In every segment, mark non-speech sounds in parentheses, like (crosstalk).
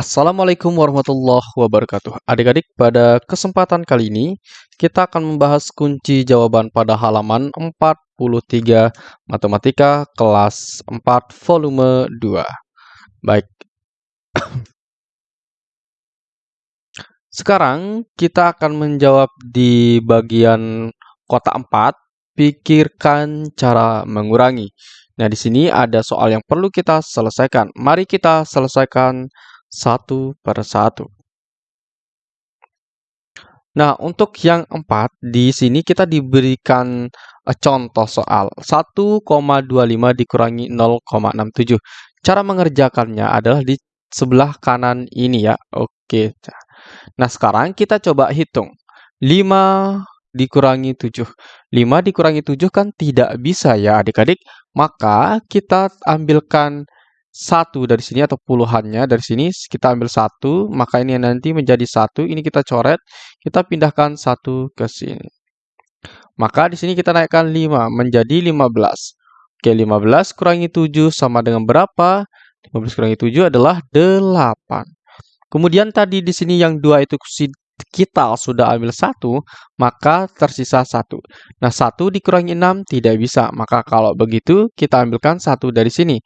Assalamualaikum warahmatullahi wabarakatuh. Adik-adik, pada kesempatan kali ini kita akan membahas kunci jawaban pada halaman 43 Matematika kelas 4 volume 2. Baik. (coughs) Sekarang kita akan menjawab di bagian kotak 4, pikirkan cara mengurangi. Nah, di sini ada soal yang perlu kita selesaikan. Mari kita selesaikan satu per satu. Nah, untuk yang empat, di sini kita diberikan uh, contoh soal 1,25 dikurangi 0,67. Cara mengerjakannya adalah di sebelah kanan ini ya. Oke. Nah, sekarang kita coba hitung. 5 dikurangi 7. 5 dikurangi 7 kan tidak bisa ya adik-adik. Maka kita ambilkan satu dari sini atau puluhannya dari sini kita ambil satu maka ini nanti menjadi satu ini kita coret kita pindahkan satu ke sini. Maka di sini kita naikkan 5 menjadi 15 oke 15 kurangi 7 sama dengan berapa? 15 kurangi 7 adalah 8 kemudian tadi di sini yang dua itu kita sudah ambil satu maka tersisa satu. Nah satu dikurangi 6 tidak bisa. Maka kalau begitu kita ambilkan satu dari sini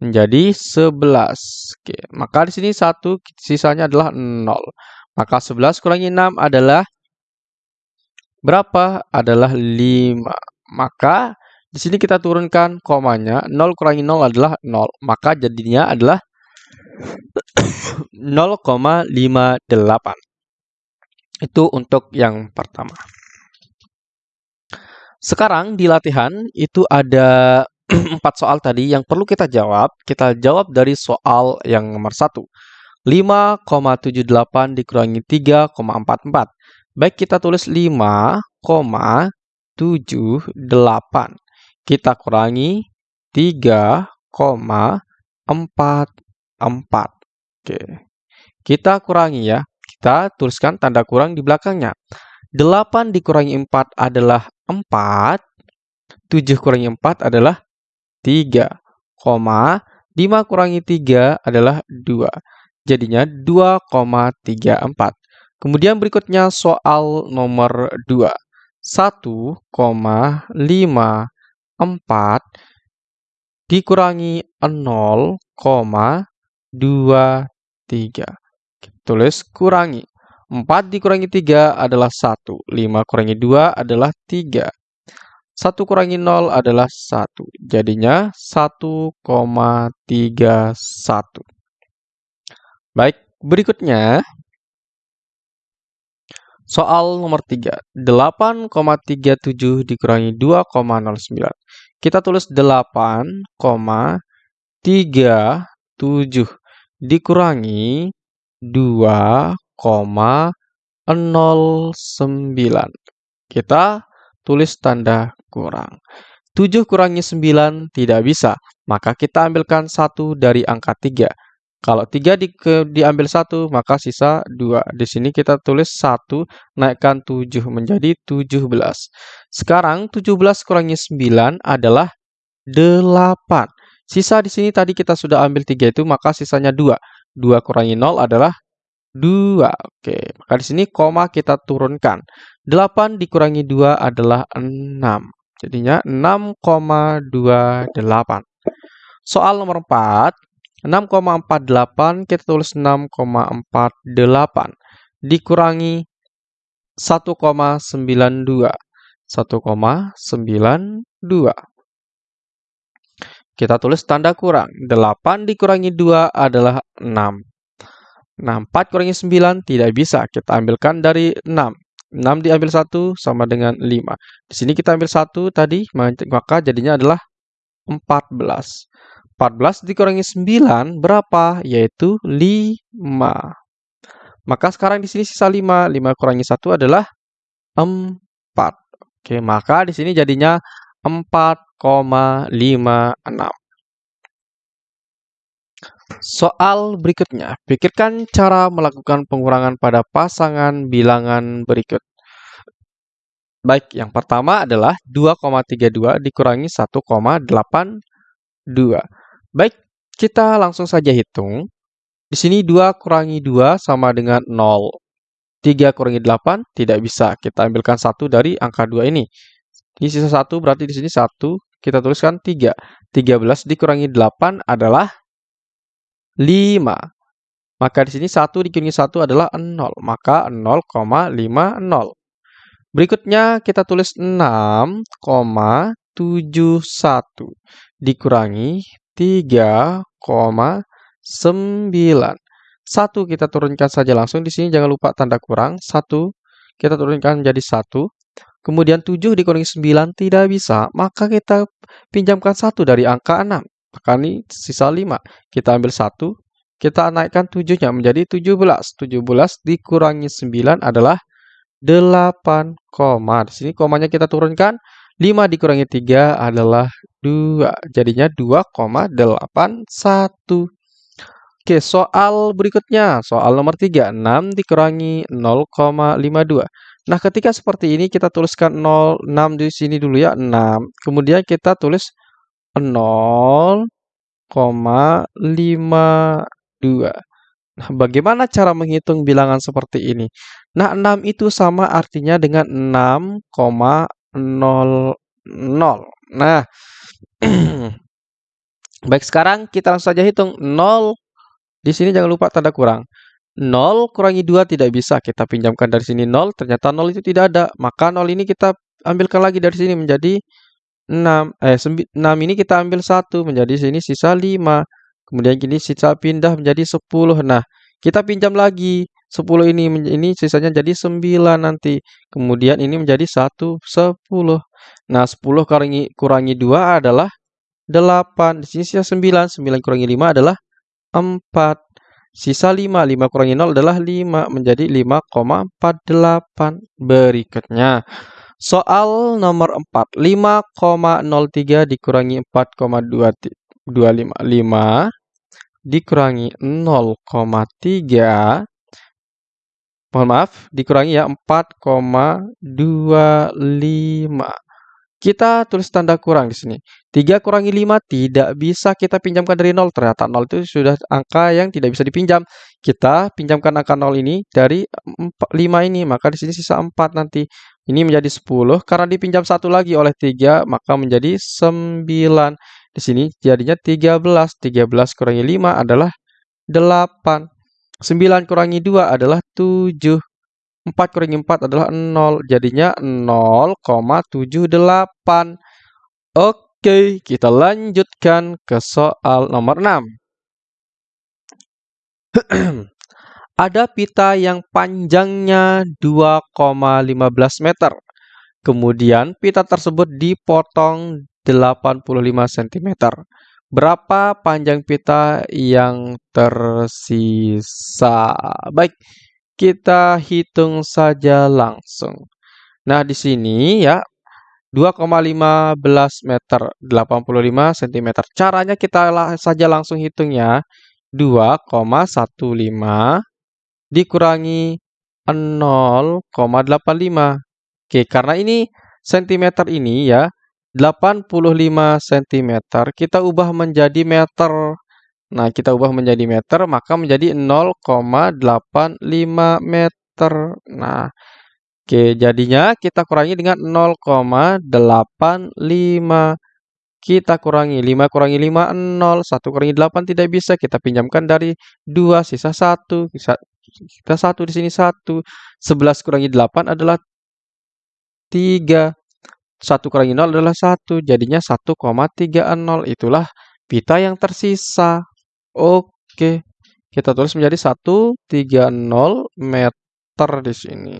menjadi 11. Oke, maka di sini 1 sisanya adalah 0. Maka 11 kurangi 6 adalah berapa? Adalah 5. Maka di sini kita turunkan komanya, 0 kurangi 0 adalah 0. Maka jadinya adalah (coughs) 0,58. Itu untuk yang pertama. Sekarang di latihan itu ada (clears throat) empat soal tadi yang perlu kita jawab, kita jawab dari soal yang nomor satu. 5,78 dikurangi 3,44. Baik, kita tulis 5,78. Kita kurangi 3,44. Oke. Kita kurangi ya. Kita tuliskan tanda kurang di belakangnya. 8 dikurangi 4 adalah 4. 7 kurangi 4 adalah 3, 5 kurangi 3 adalah 2. Jadinya 2,34. Kemudian berikutnya soal nomor 2. 1,54 dikurangi 0,23. Tulis kurangi. 4 dikurangi 3 adalah 1. 5 kurangi 2 adalah 3. 1 kurangi 0 adalah 1. Jadinya 1,31. Baik, berikutnya soal nomor 3. 8,37 dikurangi 2,09. Kita tulis 8,37 dikurangi 2,09. Kita tulis tanda kurang. 7 kurangi 9 tidak bisa, maka kita ambilkan 1 dari angka 3. Kalau 3 di, ke, diambil 1, maka sisa 2. Di sini kita tulis 1, naikkan 7 menjadi 17. Sekarang 17 kurangi 9 adalah 8. Sisa di sini tadi kita sudah ambil 3 itu, maka sisanya 2. 2 kurangi 0 adalah 2. Oke, maka di sini koma kita turunkan. 8 dikurangi 2 adalah 6. Jadinya 6,28. Soal nomor 4. 6,48 kita tulis 6,48 dikurangi 1,92. 1,92. Kita tulis tanda kurang. 8 dikurangi 2 adalah 6. Nah, 4 kurangi 9 tidak bisa. Kita ambilkan dari 6. 6 diambil 1 sama dengan 5. Di sini kita ambil 1 tadi, maka jadinya adalah 14. 14 dikurangi 9 berapa? Yaitu 5. Maka sekarang di sini sisa 5. 5 kurangi 1 adalah 4. Oke, maka di sini jadinya 4,56. Soal berikutnya, pikirkan cara melakukan pengurangan pada pasangan bilangan berikut. Baik, yang pertama adalah 2,32 dikurangi 1,82. Baik, kita langsung saja hitung. Di sini 2 kurangi 2 sama dengan 0. 3 kurangi 8 tidak bisa. Kita ambilkan 1 dari angka 2 ini. Ini sisa 1 berarti di sini 1. Kita tuliskan 3. 13 dikurangi 8 adalah 5. Maka di sini 1 dikurangi 1 adalah 0. Maka 0,50. Berikutnya kita tulis 6,71 dikurangi 3,9. 1 kita turunkan saja langsung. Di sini jangan lupa tanda kurang. 1 kita turunkan menjadi 1. Kemudian 7 dikurangi 9 tidak bisa. Maka kita pinjamkan 1 dari angka 6. Ini sisa 5. Kita ambil 1. Kita naikkan 7-nya menjadi 17. 17 dikurangi 9 adalah 8, di sini komanya kita turunkan 5 dikurangi 3 adalah 2. Jadinya 2,81. Oke, soal berikutnya, soal nomor 3, 6 dikurangi 0,52. Nah, ketika seperti ini kita tuliskan 0, 6 di sini dulu ya, 6. Kemudian kita tulis 0,52. Nah, bagaimana cara menghitung bilangan seperti ini? Nah, 6 itu sama artinya dengan 6,00. Nah, (clears throat) baik sekarang kita langsung saja hitung 0. Di sini jangan lupa tanda kurang. 0 kurangi 2 tidak bisa. Kita pinjamkan dari sini 0, ternyata 0 itu tidak ada. Maka 0 ini kita ambilkan lagi dari sini menjadi 6. Eh, 6 ini kita ambil 1, menjadi sini sisa 5. Kemudian gini sisa pindah menjadi 10. Nah, kita pinjam lagi 10 ini ini sisanya jadi 9 nanti. Kemudian ini menjadi 1 10. Nah, 10 kurangi kurangi 2 adalah 8. Di sini sisa 9. 9 kurangi 5 adalah 4. Sisa 5. 5 kurangi 0 adalah 5 menjadi 5,48. Berikutnya soal nomor 4. 5,03 dikurangi 4,25. 5 dikurangi 0,3 mohon maaf, dikurangi ya 4,25. Kita tulis tanda kurang di sini. 3 kurangi 5 tidak bisa kita pinjamkan dari 0. Ternyata 0 itu sudah angka yang tidak bisa dipinjam. Kita pinjamkan angka 0 ini dari 5 ini. Maka di sini sisa 4 nanti. Ini menjadi 10. Karena dipinjam satu lagi oleh 3, maka menjadi 9. Di sini jadinya 13. 13 kurangi 5 adalah 8. 9 kurangi 2 adalah 7. 4 kurangi 4 adalah 0. Jadinya 0,78. Oke, kita lanjutkan ke soal nomor 6. (clears throat) Ada pita yang panjangnya 2,15 meter. Kemudian pita tersebut dipotong 85 cm. Berapa panjang pita yang tersisa? Baik, kita hitung saja langsung. Nah, di sini ya 2,15 meter 85 cm. Caranya kita saja langsung hitungnya. 2,15 dikurangi 0,85. Oke, karena ini cm ini ya 85 cm kita ubah menjadi meter. Nah, kita ubah menjadi meter maka menjadi 0,85 meter. Nah, oke jadinya kita kurangi dengan 0,85. Kita kurangi 5 kurangi 5 0, 1 kurangi 8 tidak bisa. Kita pinjamkan dari 2 sisa 1. Kita 1 di sini 1. 11 kurangi 8 adalah 3. 1 kurangi 0 adalah 1, jadinya 1,30. Itulah pita yang tersisa. Oke, kita tulis menjadi 130 meter di sini.